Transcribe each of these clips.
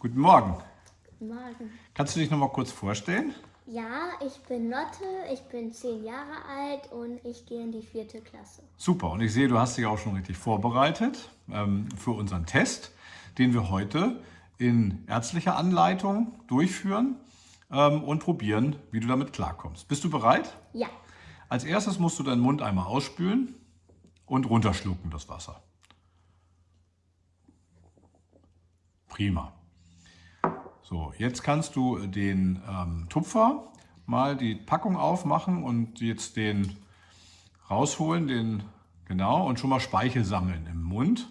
Guten Morgen. Guten Morgen. Kannst du dich noch mal kurz vorstellen? Ja, ich bin Lotte, ich bin zehn Jahre alt und ich gehe in die vierte Klasse. Super, und ich sehe, du hast dich auch schon richtig vorbereitet ähm, für unseren Test, den wir heute in ärztlicher Anleitung durchführen ähm, und probieren, wie du damit klarkommst. Bist du bereit? Ja. Als erstes musst du deinen Mund einmal ausspülen und runterschlucken das Wasser. Prima. So, jetzt kannst du den ähm, Tupfer mal die Packung aufmachen und jetzt den rausholen, den genau, und schon mal Speichel sammeln im Mund.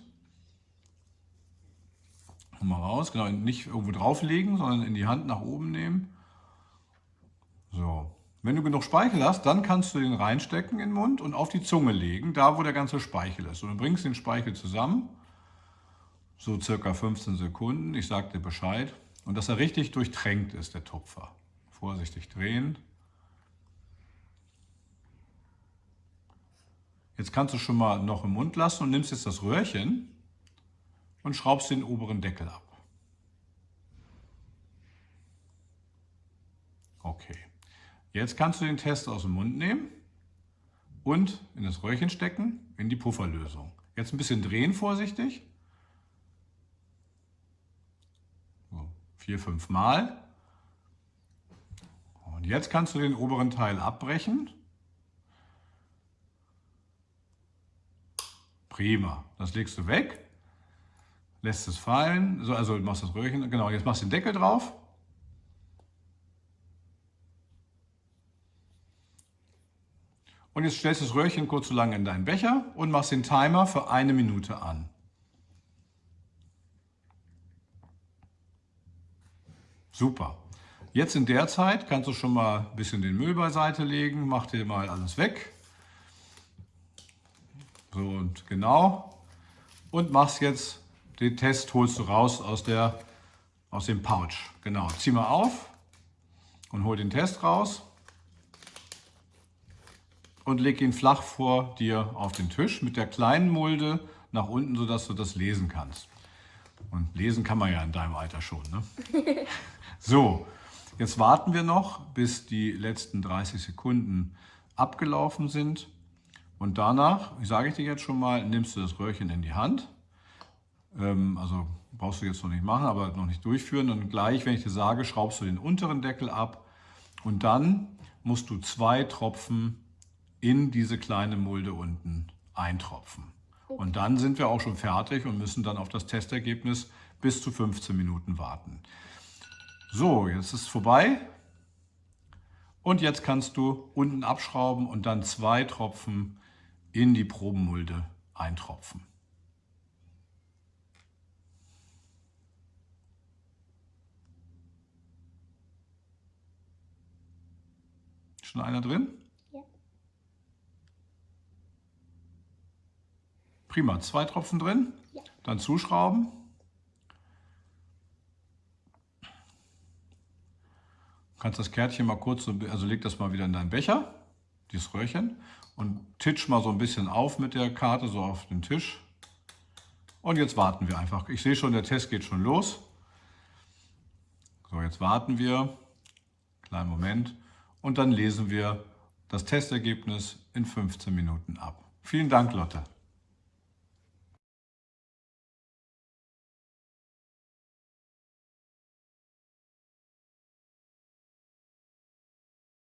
Mal raus, genau, nicht irgendwo drauflegen, sondern in die Hand nach oben nehmen. So, wenn du genug Speichel hast, dann kannst du den reinstecken in den Mund und auf die Zunge legen, da wo der ganze Speichel ist. Und du bringst den Speichel zusammen, so circa 15 Sekunden, ich sage dir Bescheid. Und dass er richtig durchtränkt ist, der Tupfer. Vorsichtig drehen. Jetzt kannst du schon mal noch im Mund lassen und nimmst jetzt das Röhrchen und schraubst den oberen Deckel ab. Okay. Jetzt kannst du den Test aus dem Mund nehmen und in das Röhrchen stecken, in die Pufferlösung. Jetzt ein bisschen drehen vorsichtig. Vier, fünf Mal. Und jetzt kannst du den oberen Teil abbrechen. Prima. Das legst du weg, lässt es fallen, so, also machst das Röhrchen, genau, jetzt machst du den Deckel drauf. Und jetzt stellst du das Röhrchen kurz so lange in deinen Becher und machst den Timer für eine Minute an. Super. Jetzt in der Zeit kannst du schon mal ein bisschen den Müll beiseite legen. Mach dir mal alles weg. So und genau. Und machst jetzt den Test, holst du raus aus, der, aus dem Pouch. Genau, zieh mal auf und hol den Test raus. Und leg ihn flach vor dir auf den Tisch mit der kleinen Mulde nach unten, sodass du das lesen kannst. Und lesen kann man ja in deinem Alter schon. Ne? So, jetzt warten wir noch, bis die letzten 30 Sekunden abgelaufen sind. Und danach, sage ich dir jetzt schon mal, nimmst du das Röhrchen in die Hand. Ähm, also brauchst du jetzt noch nicht machen, aber noch nicht durchführen. Und gleich, wenn ich dir sage, schraubst du den unteren Deckel ab. Und dann musst du zwei Tropfen in diese kleine Mulde unten eintropfen. Und dann sind wir auch schon fertig und müssen dann auf das Testergebnis bis zu 15 Minuten warten. So, jetzt ist es vorbei. Und jetzt kannst du unten abschrauben und dann zwei Tropfen in die Probenmulde eintropfen. Schon einer drin? Prima, zwei Tropfen drin. Ja. Dann zuschrauben. Du kannst das Kärtchen mal kurz, also leg das mal wieder in deinen Becher, dieses Röhrchen, und titsch mal so ein bisschen auf mit der Karte, so auf den Tisch. Und jetzt warten wir einfach. Ich sehe schon, der Test geht schon los. So, jetzt warten wir. Kleinen Moment. Und dann lesen wir das Testergebnis in 15 Minuten ab. Vielen Dank, Lotte.